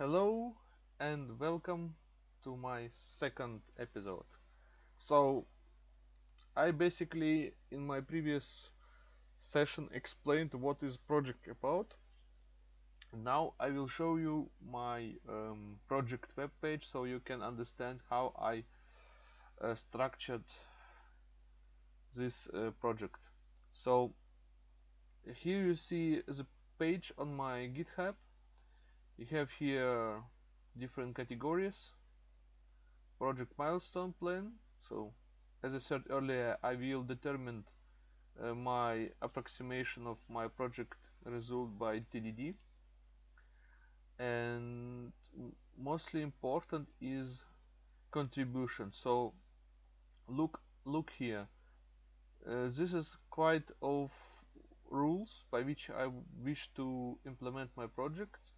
Hello and welcome to my second episode. So, I basically in my previous session explained what is project about. Now I will show you my um, project web page so you can understand how I uh, structured this uh, project. So here you see the page on my GitHub. You have here different categories. Project milestone plan. So as I said earlier, I will determine uh, my approximation of my project result by TDD. And mostly important is contribution. So look look here. Uh, this is quite of rules by which I wish to implement my project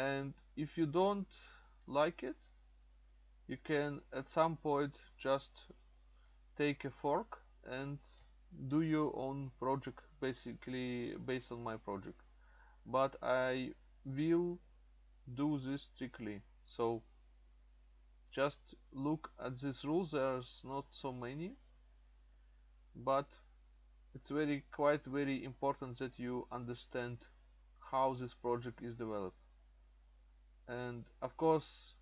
and if you don't like it you can at some point just take a fork and do your own project basically based on my project. But I will do this strictly. So just look at these rules there's not so many but it's very quite very important that you understand how this project is developed and of course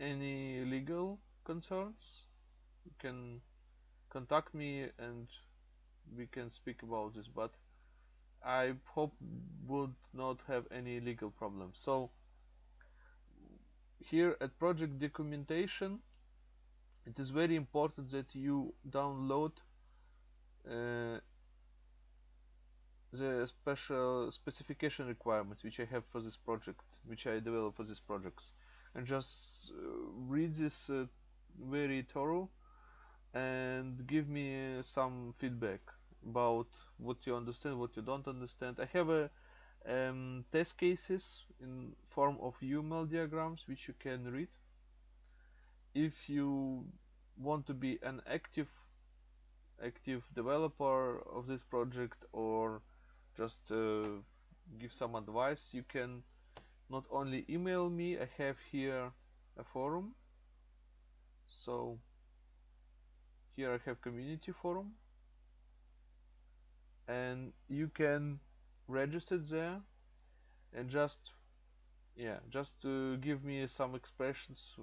any legal concerns you can contact me and we can speak about this but I hope would not have any legal problems so here at project documentation it is very important that you download uh, the special specification requirements which I have for this project, which I develop for these projects, and just uh, read this uh, very thorough and give me some feedback about what you understand, what you don't understand. I have a um, test cases in form of UML diagrams which you can read. If you want to be an active active developer of this project or just uh, give some advice you can not only email me I have here a forum. So here I have community forum. And you can register there and just yeah just to give me some expressions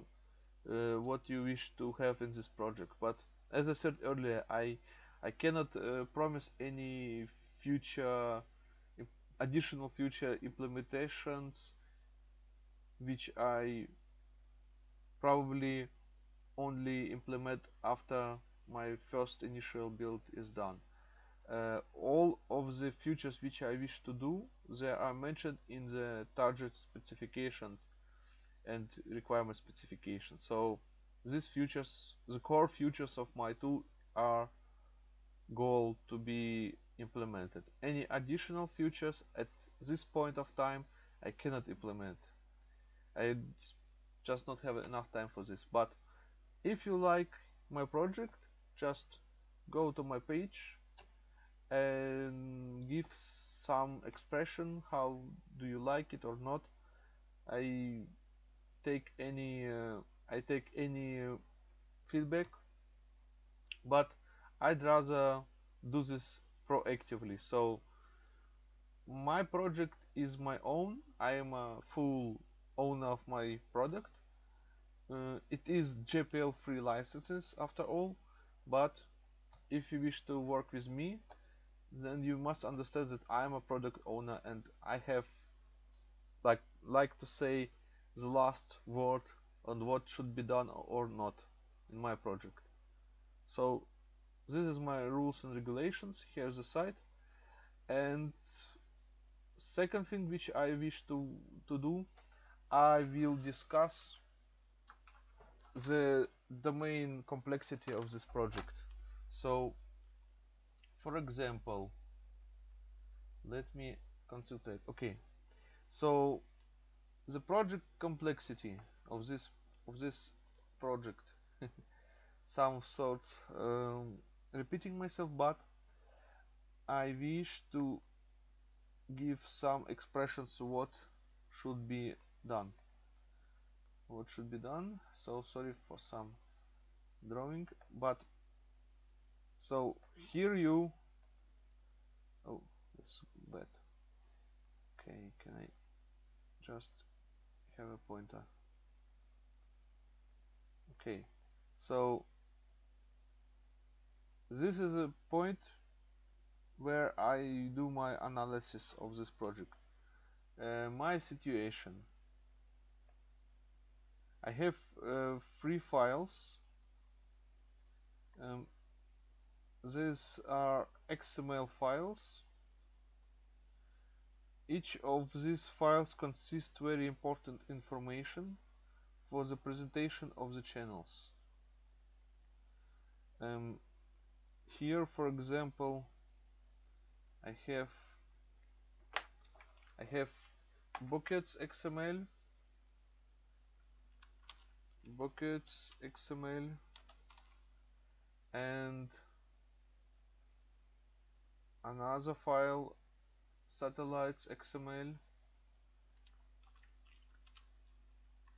uh, what you wish to have in this project. But as I said earlier I I cannot uh, promise any future additional future implementations which I probably only implement after my first initial build is done. Uh, all of the features which I wish to do they are mentioned in the target specification and requirement specification so these features the core features of my tool are goal to be implemented. Any additional features at this point of time I cannot implement. I just not have enough time for this. But if you like my project, just go to my page and give some expression how do you like it or not. I take any uh, I take any uh, feedback, but I'd rather do this proactively. So my project is my own. I am a full owner of my product. Uh, it is GPL free licenses after all, but if you wish to work with me, then you must understand that I am a product owner and I have like like to say the last word on what should be done or not in my project. So this is my rules and regulations here's the site and second thing which I wish to to do I will discuss the domain complexity of this project. So for example let me concentrate. Okay. So the project complexity of this of this project some sort um, repeating myself but I wish to give some expressions what should be done. What should be done? So sorry for some drawing but so here you oh that's bad. Okay can I just have a pointer? Okay so this is a point where I do my analysis of this project. Uh, my situation I have uh, three files. Um, these are XML files. Each of these files consists very important information for the presentation of the channels. Um, here for example I have I have buckets XML buckets XML and another file satellites XML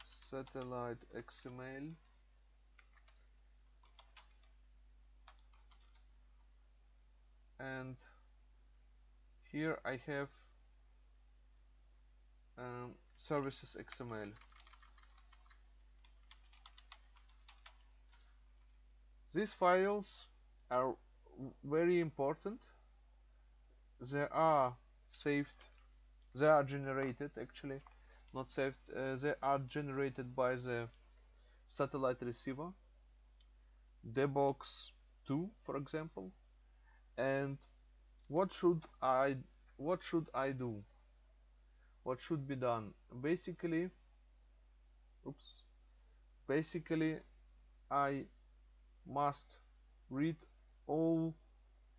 satellite XML and here I have um, services XML these files are very important. They are saved. They are generated actually. Not saved uh, they are generated by the satellite receiver dbox 2 for example. And what should I what should I do? What should be done? Basically oops. Basically I must read all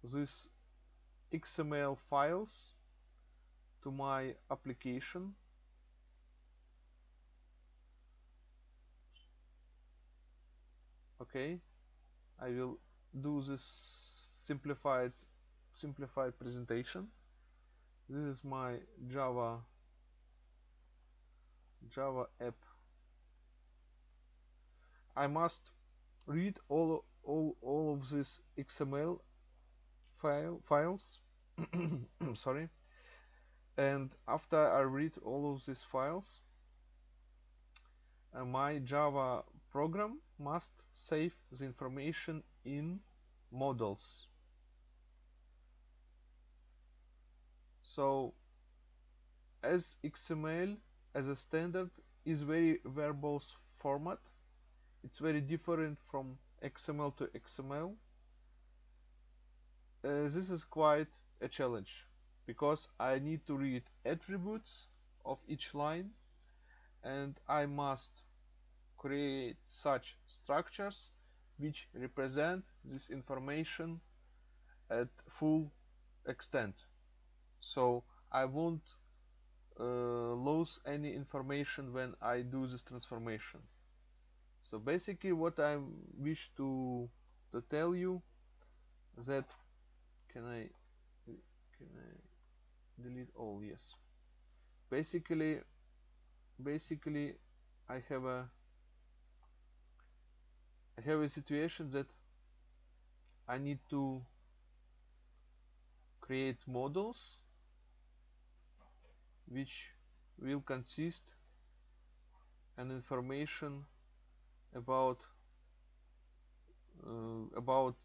these XML files to my application. Okay I will do this simplified simplified presentation. This is my Java Java app. I must read all all all of these XML file files. Sorry. And after I read all of these files uh, my Java program must save the information in models. So as XML as a standard is very verbose format it's very different from XML to XML uh, this is quite a challenge because I need to read attributes of each line and I must create such structures which represent this information at full extent. So I won't uh, lose any information when I do this transformation so basically what I wish to to tell you that can I can I delete all? Yes. Basically basically I have a I have a situation that I need to create models which will consist an information about uh, about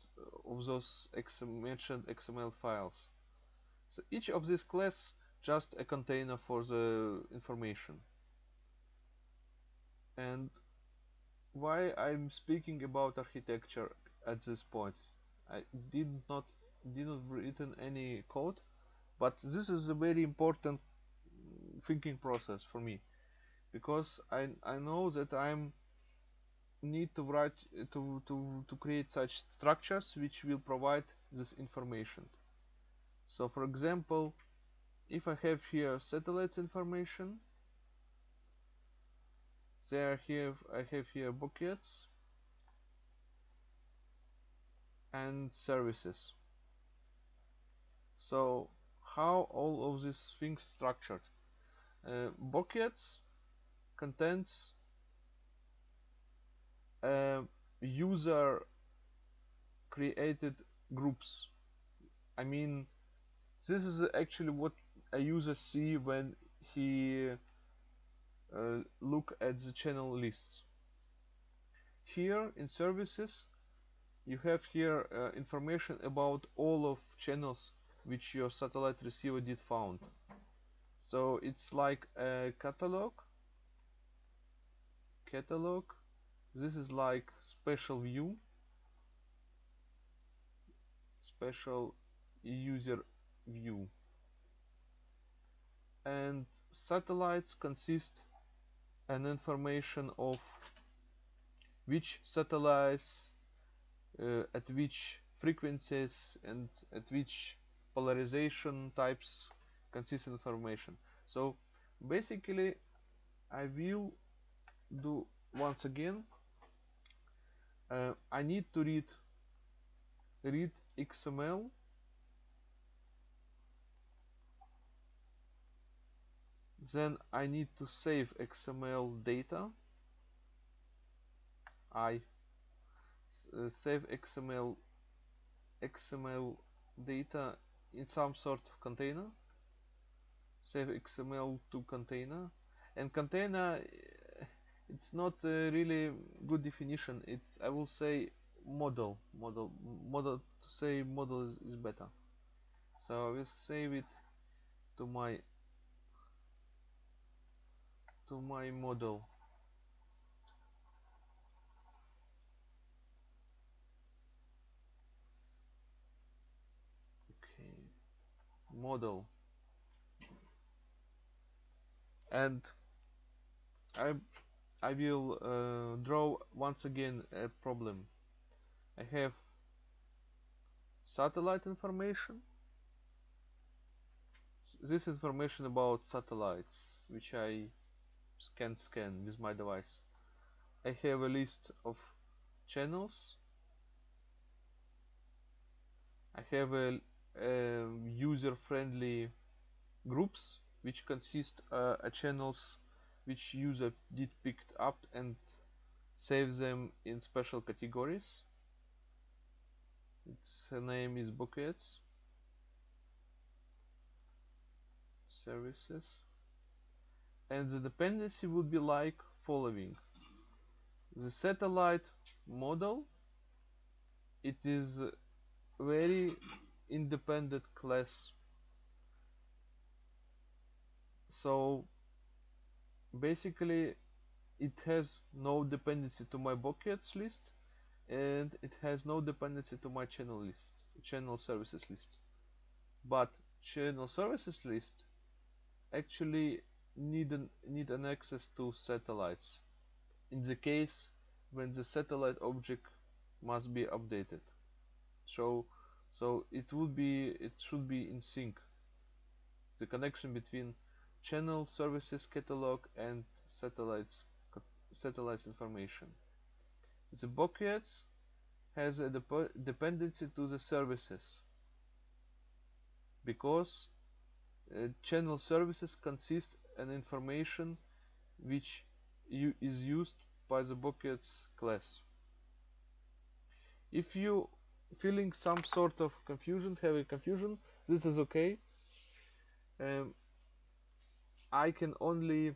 of those mentioned XML files. So each of these class just a container for the information. And why I'm speaking about architecture at this point. I did not did not written any code, but this is a very important thinking process for me because I I know that I'm need to write to to to create such structures which will provide this information. So for example if I have here satellites information there here I have here buckets and services. So how all of these things structured? Uh, buckets contains user created groups. I mean this is actually what a user see when he uh, look at the channel lists. Here in services you have here uh, information about all of channels which your satellite receiver did found. So it's like a catalog catalog this is like special view. Special user view. And satellites consist an information of which satellites uh, at which frequencies and at which polarization types consist information. So basically I will do once again uh, I need to read read XML then I need to save XML data. I uh, save XML XML data in some sort of container. Save XML to container. And container it's not a really good definition. It's I will say model. Model model to say model is, is better. So I will save it to my to my model. Okay. Model. And I I will uh, draw once again a problem. I have satellite information. This information about satellites which I can scan with my device. I have a list of channels. I have a, a user-friendly groups which consist uh, channels which user did picked up and save them in special categories. Its name is buckets. Services. And the dependency would be like following. The satellite model it is very independent class. So basically it has no dependency to my buckets list and it has no dependency to my channel list channel services list. But channel services list actually need an need an access to satellites. In the case when the satellite object must be updated. So so it would be it should be in sync. The connection between channel services catalog and satellites satellites information. The buckets has a dep dependency to the services because uh, channel services consist an information which is used by the buckets class. If you feeling some sort of confusion having confusion this is okay. Um, I can only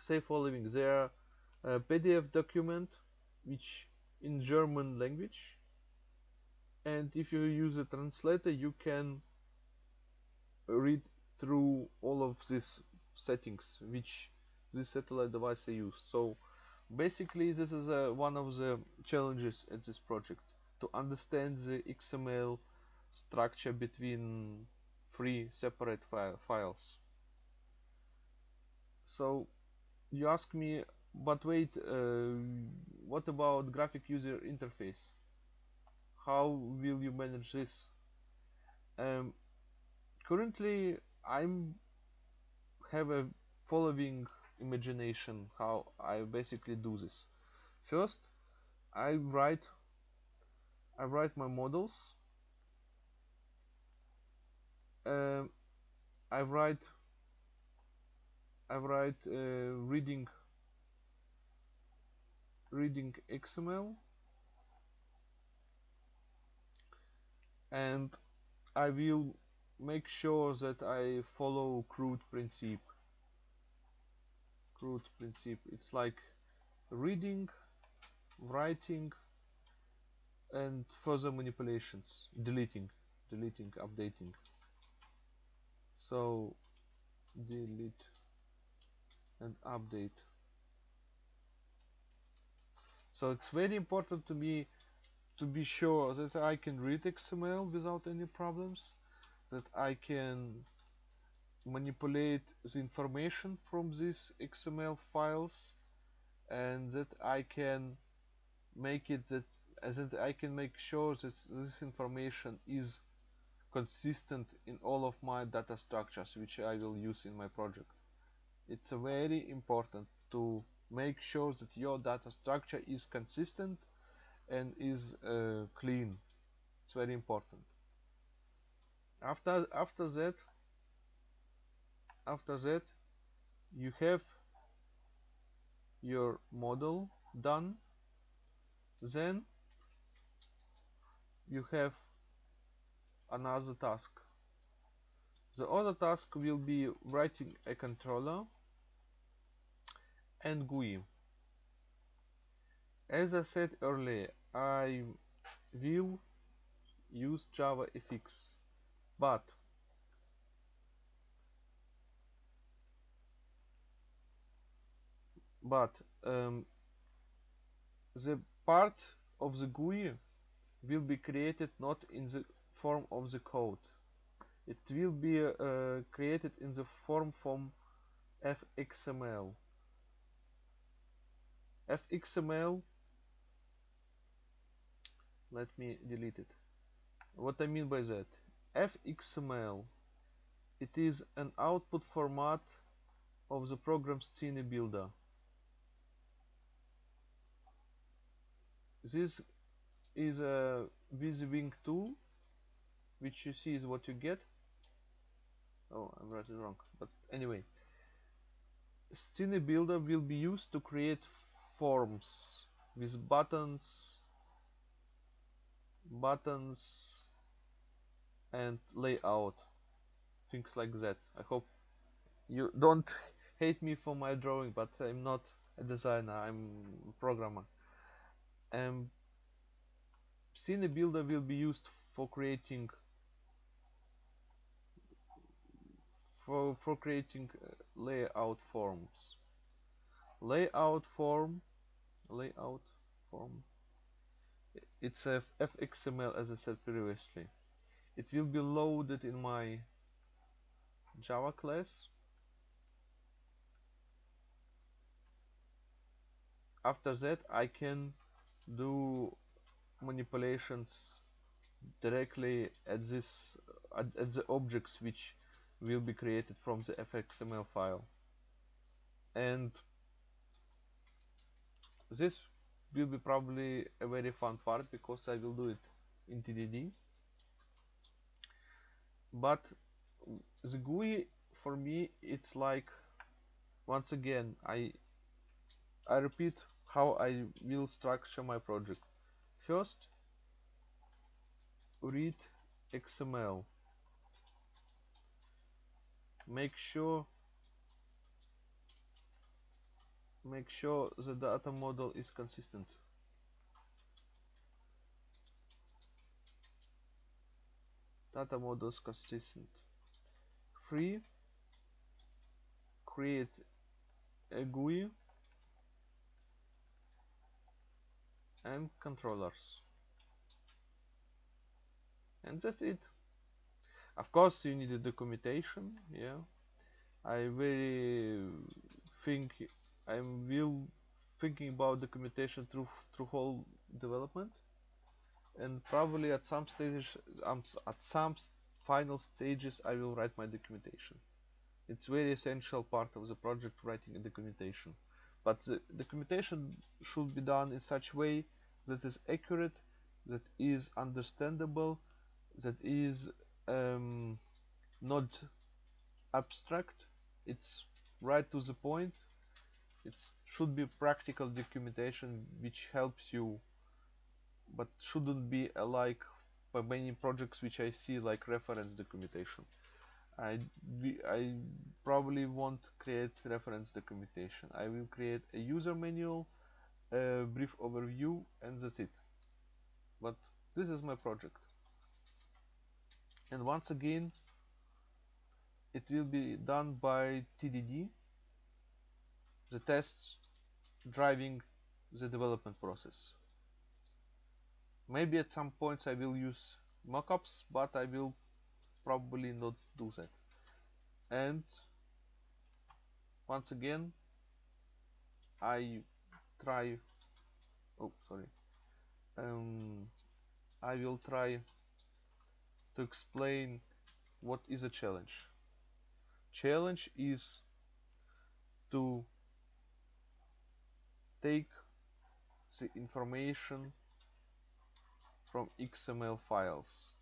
say following. There a PDF document which in German language and if you use a translator you can read through all of these settings which this satellite device use so basically this is uh, one of the challenges at this project to understand the XML structure between three separate fi files so you ask me but wait uh, what about graphic user interface? How will you manage this? Um, currently I'm have a following imagination how I basically do this. First I write I write my models. Um, I write I write uh, reading reading XML and I will make sure that I follow CRUD principle CRUD principle it's like reading writing and further manipulations. Deleting deleting updating. So delete and update so it's very important to me to be sure that I can read XML without any problems that I can manipulate the information from these XML files and that I can make it that that I can make sure that this information is consistent in all of my data structures which I will use in my project. It's very important to make sure that your data structure is consistent and is uh, clean. It's very important. After after that after that you have your model done then you have another task the other task will be writing a controller and GUI as I said earlier I will use JavaFX but but um, the part of the GUI will be created not in the form of the code. It will be uh, created in the form from fxml fxml let me delete it. What I mean by that? Fxml it is an output format of the program scene builder. This is a WYSIWYG tool which you see is what you get. Oh I'm writing wrong but anyway. Scene Builder will be used to create forms with buttons buttons and layout things like that. I hope you don't hate me for my drawing but I'm not a designer I'm a programmer. And Scene Builder will be used for creating for, for creating uh, layout forms. Layout form layout form it's a fxml as I said previously. It will be loaded in my Java class. After that I can do manipulations directly at this at, at the objects which will be created from the fxml file. And this will be probably a very fun part because I will do it in TDD but the GUI for me it's like once again I I repeat how I will structure my project. First read XML make sure make sure the data model is consistent. Data models consistent. Free. Create a GUI. And controllers. And that's it. Of course you need a documentation yeah. I very think I'm will thinking about documentation through through whole development. And probably at some stages um, at some final stages I will write my documentation. It's very essential part of the project writing a documentation. But the documentation should be done in such way that is accurate that is understandable that is um, not abstract. It's right to the point it should be practical documentation which helps you but shouldn't be like by many projects which I see like reference documentation. I, I probably won't create reference documentation. I will create a user manual a brief overview and that's it. But this is my project. And once again it will be done by TDD the tests driving the development process. Maybe at some points I will use mockups but I will probably not do that. And once again I try oh sorry. Um, I will try to explain what is a challenge. Challenge is to take the information from XML files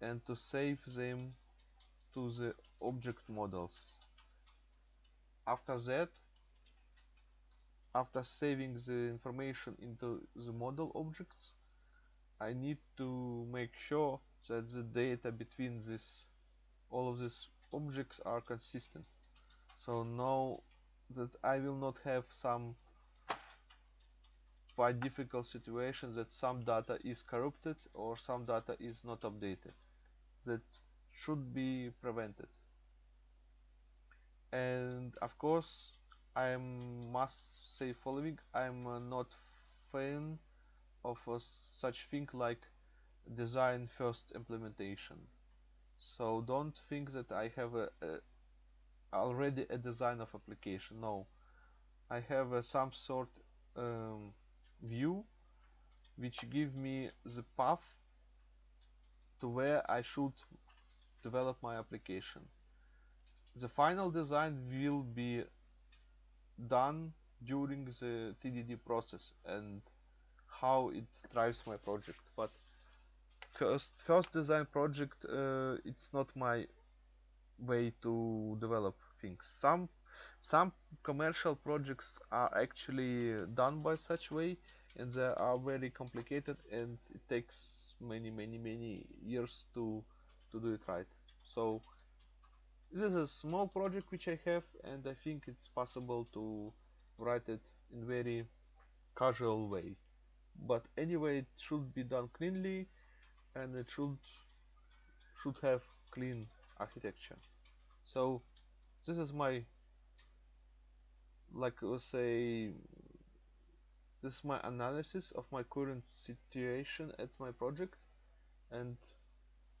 and to save them to the object models. After that, after saving the information into the model objects, I need to make sure that the data between this all of these objects are consistent. So now that I will not have some quite difficult situation that some data is corrupted or some data is not updated. That should be prevented. And of course, I must say following, I'm not fan of such thing like design first implementation. So don't think that I have a, a already a design of application. No, I have a, some sort um, view which give me the path to where I should develop my application. The final design will be done during the TDD process and how it drives my project. But first, first design project, uh, it's not my way to develop things. Some some commercial projects are actually done by such way and they are very complicated and it takes many many many years to to do it right. So this is a small project which I have and I think it's possible to write it in very casual way. But anyway it should be done cleanly and it should should have clean architecture. So this is my like I will say this is my analysis of my current situation at my project and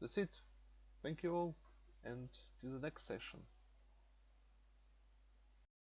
that's it. Thank you all and to the next session